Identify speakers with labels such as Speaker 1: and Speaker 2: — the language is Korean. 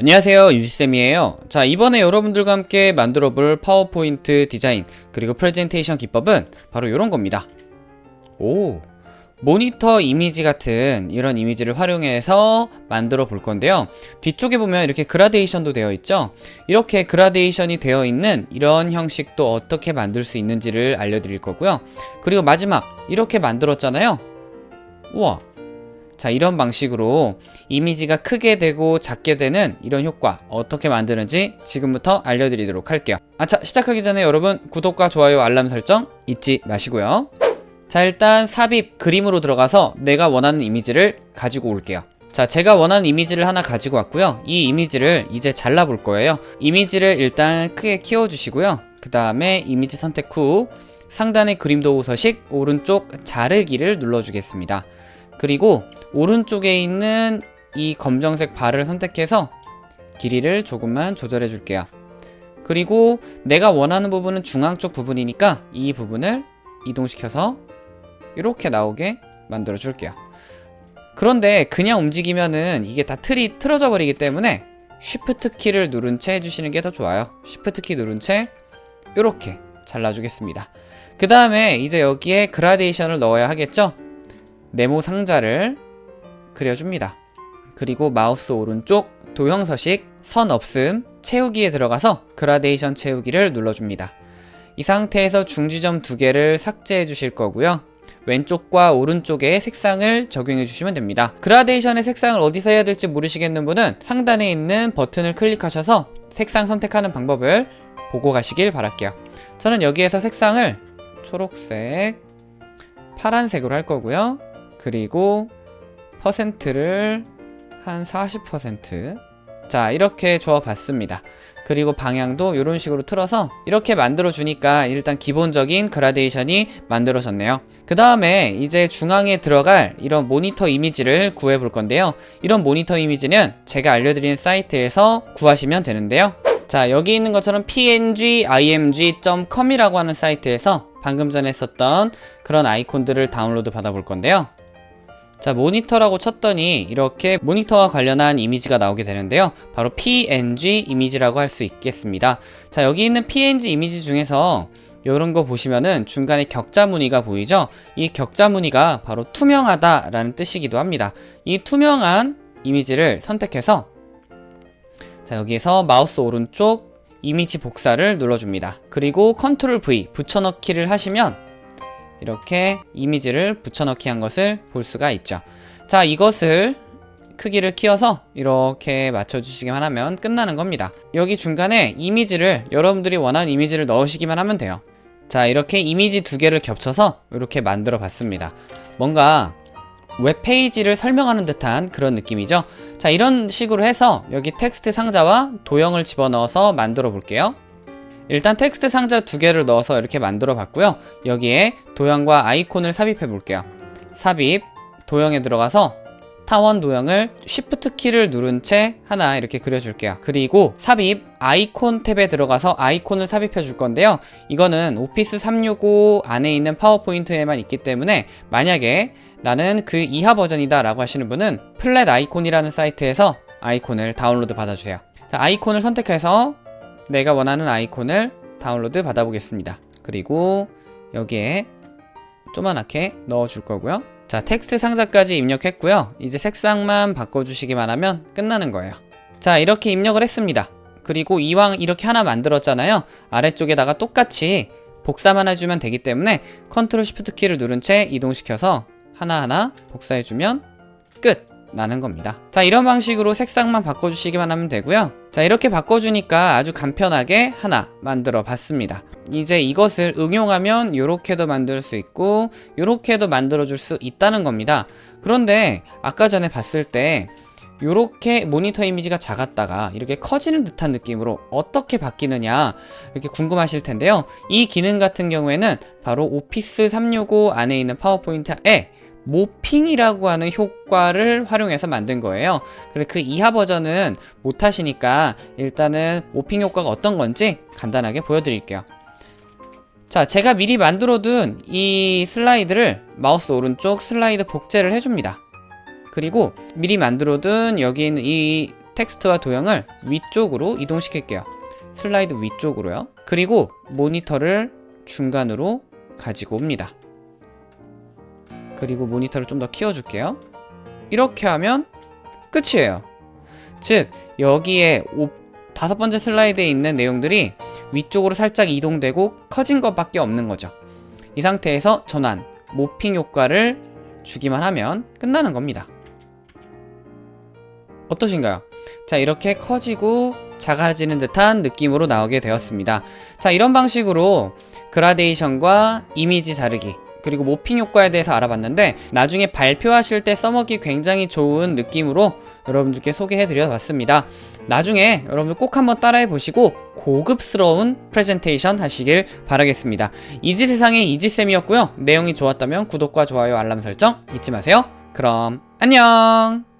Speaker 1: 안녕하세요 유지쌤이에요. 자 이번에 여러분들과 함께 만들어 볼 파워포인트 디자인 그리고 프레젠테이션 기법은 바로 이런 겁니다. 오 모니터 이미지 같은 이런 이미지를 활용해서 만들어 볼 건데요. 뒤쪽에 보면 이렇게 그라데이션도 되어 있죠? 이렇게 그라데이션이 되어 있는 이런 형식도 어떻게 만들 수 있는지를 알려드릴 거고요. 그리고 마지막 이렇게 만들었잖아요? 우와 자 이런 방식으로 이미지가 크게 되고 작게 되는 이런 효과 어떻게 만드는지 지금부터 알려드리도록 할게요. 아차 시작하기 전에 여러분 구독과 좋아요 알람 설정 잊지 마시고요. 자 일단 삽입 그림으로 들어가서 내가 원하는 이미지를 가지고 올게요. 자 제가 원하는 이미지를 하나 가지고 왔고요. 이 이미지를 이제 잘라 볼 거예요. 이미지를 일단 크게 키워 주시고요. 그 다음에 이미지 선택 후 상단의 그림 도구 서식 오른쪽 자르기를 눌러 주겠습니다. 그리고 오른쪽에 있는 이 검정색 바를 선택해서 길이를 조금만 조절해 줄게요. 그리고 내가 원하는 부분은 중앙 쪽 부분이니까 이 부분을 이동시켜서 이렇게 나오게 만들어 줄게요. 그런데 그냥 움직이면은 이게 다 틀이 틀어져 버리기 때문에 쉬프트 키를 누른 채 해주시는 게 더 좋아요. 쉬프트 키 누른 채 이렇게 잘라주겠습니다. 그 다음에 이제 여기에 그라데이션을 넣어야 하겠죠? 네모 상자를 그려줍니다. 그리고 마우스 오른쪽 도형 서식 선 없음 채우기에 들어가서 그라데이션 채우기를 눌러줍니다. 이 상태에서 중지점 두 개를 삭제해 주실 거고요. 왼쪽과 오른쪽에 색상을 적용해 주시면 됩니다. 그라데이션의 색상을 어디서 해야 될지 모르시겠는 분은 상단에 있는 버튼을 클릭하셔서 색상 선택하는 방법을 보고 가시길 바랄게요. 저는 여기에서 색상을 초록색, 파란색으로 할 거고요. 그리고 퍼센트를 한 40%자 이렇게 줘 봤습니다. 그리고 방향도 이런 식으로 틀어서 이렇게 만들어 주니까 일단 기본적인 그라데이션이 만들어졌네요. 그 다음에 이제 중앙에 들어갈 이런 모니터 이미지를 구해 볼 건데요. 이런 모니터 이미지는 제가 알려드린 사이트에서 구하시면 되는데요. 자 여기 있는 것처럼 png.img.com 이라고 하는 사이트에서 방금 전에 썼던 그런 아이콘들을 다운로드 받아 볼 건데요 자 모니터라고 쳤더니 이렇게 모니터와 관련한 이미지가 나오게 되는데요. 바로 png 이미지라고 할 수 있겠습니다. 자 여기 있는 png 이미지 중에서 이런 거 보시면은 중간에 격자 무늬가 보이죠? 이 격자 무늬가 바로 투명하다 라는 뜻이기도 합니다. 이 투명한 이미지를 선택해서 자 여기에서 마우스 오른쪽 이미지 복사를 눌러줍니다. 그리고 컨트롤 V 붙여넣기를 하시면 이렇게 이미지를 붙여넣기 한 것을 볼 수가 있죠. 자 이것을 크기를 키워서 이렇게 맞춰주시기만 하면 끝나는 겁니다. 여기 중간에 이미지를 여러분들이 원하는 이미지를 넣으시기만 하면 돼요. 자 이렇게 이미지 두 개를 겹쳐서 이렇게 만들어 봤습니다. 뭔가 웹페이지를 설명하는 듯한 그런 느낌이죠? 자 이런 식으로 해서 여기 텍스트 상자와 도형을 집어넣어서 만들어 볼게요 일단 텍스트 상자 두 개를 넣어서 이렇게 만들어 봤고요. 여기에 도형과 아이콘을 삽입해 볼게요. 삽입 도형에 들어가서 타원 도형을 Shift 키를 누른 채 하나 이렇게 그려줄게요. 그리고 삽입 아이콘 탭에 들어가서 아이콘을 삽입해 줄 건데요. 이거는 오피스 365 안에 있는 파워포인트에만 있기 때문에 만약에 나는 그 이하 버전이다 라고 하시는 분은 플랫 아이콘이라는 사이트에서 아이콘을 다운로드 받아주세요. 자 아이콘을 선택해서 내가 원하는 아이콘을 다운로드 받아보겠습니다. 그리고 여기에 조그맣게 넣어줄 거고요. 자 텍스트 상자까지 입력했고요. 이제 색상만 바꿔주시기만 하면 끝나는 거예요. 자 이렇게 입력을 했습니다. 그리고 이왕 이렇게 하나 만들었잖아요. 아래쪽에다가 똑같이 복사만 해주면 되기 때문에 Control Shift 키를 누른 채 이동시켜서 하나하나 복사해주면 끝 나는 겁니다. 자 이런 방식으로 색상만 바꿔주시기만 하면 되고요. 자 이렇게 바꿔주니까 아주 간편하게 하나 만들어 봤습니다. 이제 이것을 응용하면 이렇게도 만들 수 있고 이렇게도 만들어 줄 수 있다는 겁니다. 그런데 아까 전에 봤을 때 이렇게 모니터 이미지가 작았다가 이렇게 커지는 듯한 느낌으로 어떻게 바뀌느냐 이렇게 궁금하실 텐데요. 이 기능 같은 경우에는 바로 오피스 365 안에 있는 파워포인트 에 morphing이라고 하는 효과를 활용해서 만든 거예요 그래 그 이하 버전은 못하시니까 일단은 morphing 효과가 어떤 건지 간단하게 보여드릴게요 자 제가 미리 만들어둔 이 슬라이드를 마우스 오른쪽 슬라이드 복제를 해줍니다 그리고 미리 만들어둔 여기 있는 이 텍스트와 도형을 위쪽으로 이동시킬게요. 슬라이드 위쪽으로요. 그리고 모니터를 중간으로 가지고 옵니다. 그리고 모니터를 좀 더 키워줄게요. 이렇게 하면 끝이에요. 즉 여기에 오- 다섯 번째 슬라이드에 있는 내용들이 위쪽으로 살짝 이동되고 커진 것밖에 없는 거죠. 이 상태에서 전환, 모핑 효과를 주기만 하면 끝나는 겁니다. 어떠신가요? 자, 이렇게 커지고 작아지는 듯한 느낌으로 나오게 되었습니다. 자, 이런 방식으로 그라데이션과 이미지 자르기 그리고 모핑 효과에 대해서 알아봤는데 나중에 발표하실 때 써먹기 굉장히 좋은 느낌으로 여러분들께 소개해 드려 봤습니다. 나중에 여러분들 꼭 한번 따라해 보시고 고급스러운 프레젠테이션 하시길 바라겠습니다. 이지 세상의 이지쌤이었고요. 내용이 좋았다면 구독과 좋아요 알람 설정 잊지 마세요. 그럼 안녕